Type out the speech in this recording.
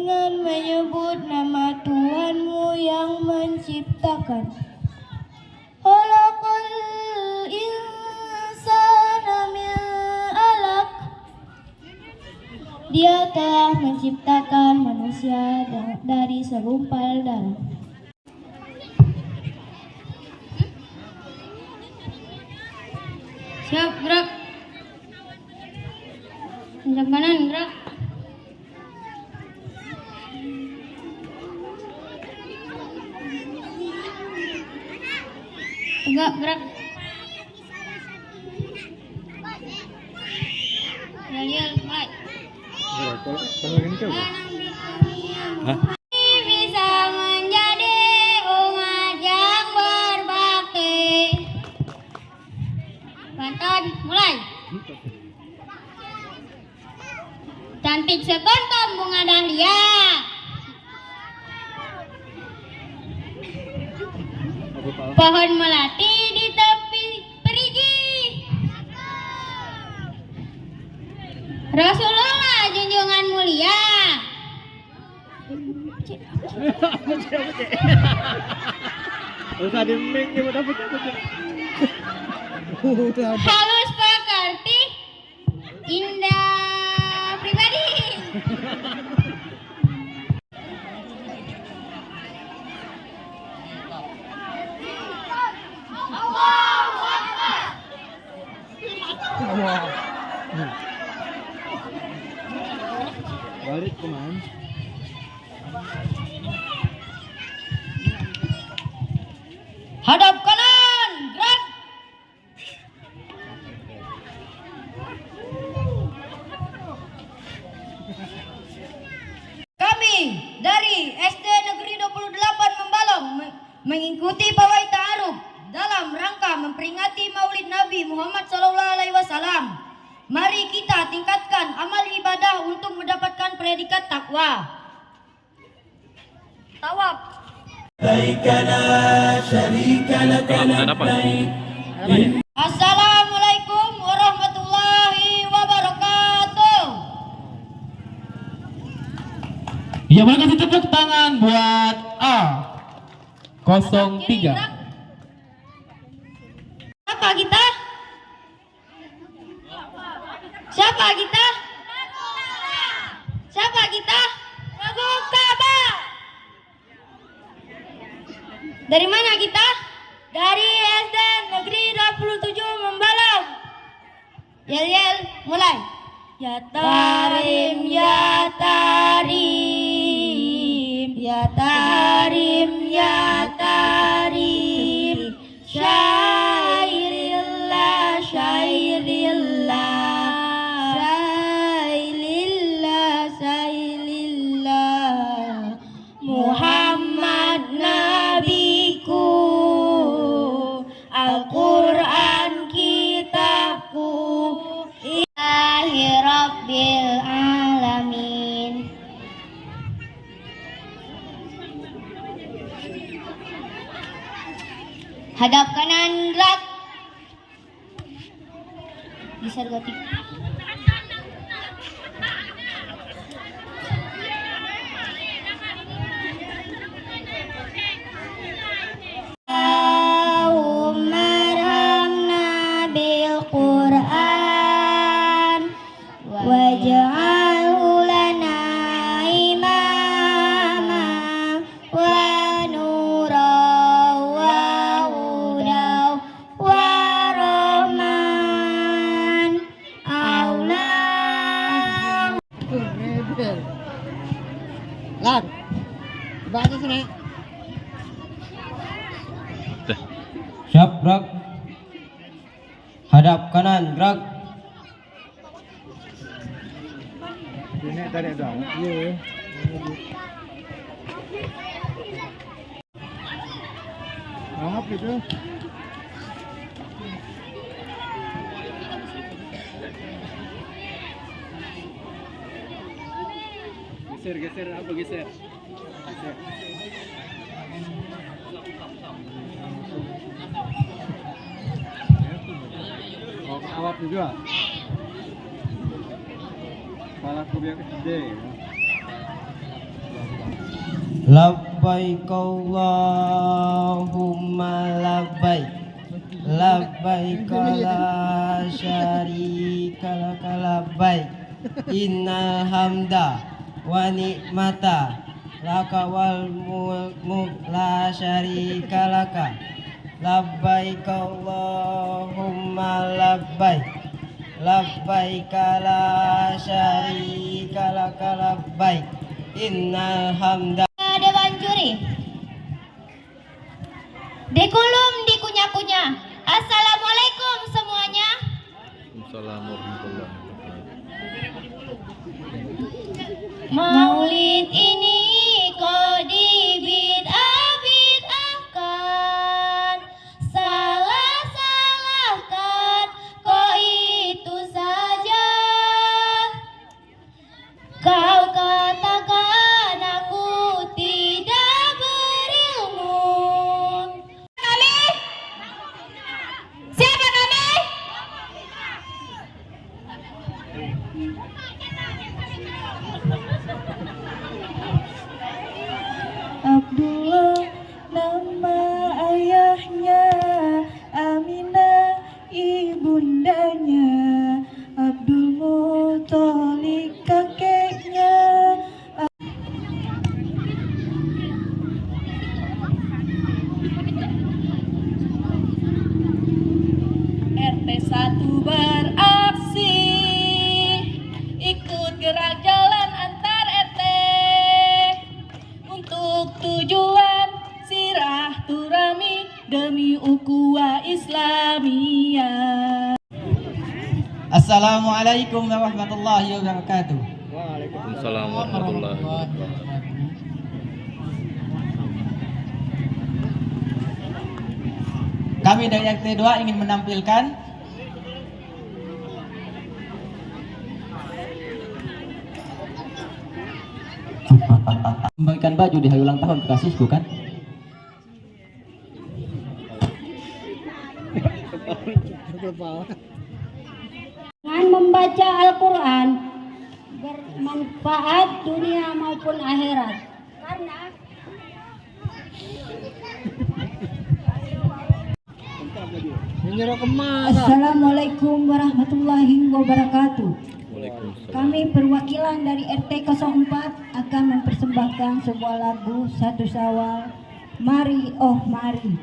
dengan menyebut nama Tuhanmu yang menciptakan. Khalaqal insana min. Dia telah menciptakan manusia da- dari segumpal darah. Siap, gerak. Tegak, gerak. Mulai. Bisa menjadi umat yang berbakti. Banton, mulai. Cantik sekontong Pohon melati di tepi perigi. Rasulullah junjungan mulia. Usah di mic dia udah pecah Udah. Halus pekerti. Indah Hadap kanan, gerak. Kami dari SD Negeri 28 Membalong me- mengikuti pawai ta'aruf dalam rangka memperingati Maulid Nabi Muhammad SAW. Mari kita tingkatkan amal ibadah untuk mendapatkan predikat takwa. Tawab. Assalamualaikum warahmatullahi wabarakatuh. Ya boleh kasih tepuk tangan buat A. 03 Siapa kita? Siapa kita? Siapa kita? Lagu Ka'bah. Dari mana Dari SD Negeri 27 Membalang. Yel yel, mulai. Ya tarim, ya tarim, ya tarim, ya tarim. Hadap kanan gerak. Bisa gotik. Siap gerak. Hadap kanan gerak. Iya. Maaf itu. Geser, geser, apa geser? Geser. Juga. Kepala aku biar gede. ya. Labbaik Allahumma labbaik Labbaik la syarika laka labbaik Innal hamda wa ni'mata laka wal mulk la syarika laka Labbaik Allahumma labbaik Labbaik la syarika laka labbaik Innal hamda Dewan juri. Dekulum dikunyah-kunyah. Assalamualaikum semuanya. Assalamualaikum. Maulid ini 1 beraksi ikut gerak jalan antar RT untuk tujuan sirah turami demi ukhuwah Islamiyah. Assalamualaikum warahmatullahi wabarakatuh Waalaikumsalam warahmatullahi wabarakatuh. Kami dari RT 2 ingin menampilkan Membagikan baju di hari ulang tahun kekasihku kan? Dengan membaca Al-Quran bermanfaat dunia maupun akhirat. Karena Assalamualaikum warahmatullahi wabarakatuh. Kami perwakilan dari RT 04 akan mempersembahkan sebuah lagu satu sawal Mari oh mari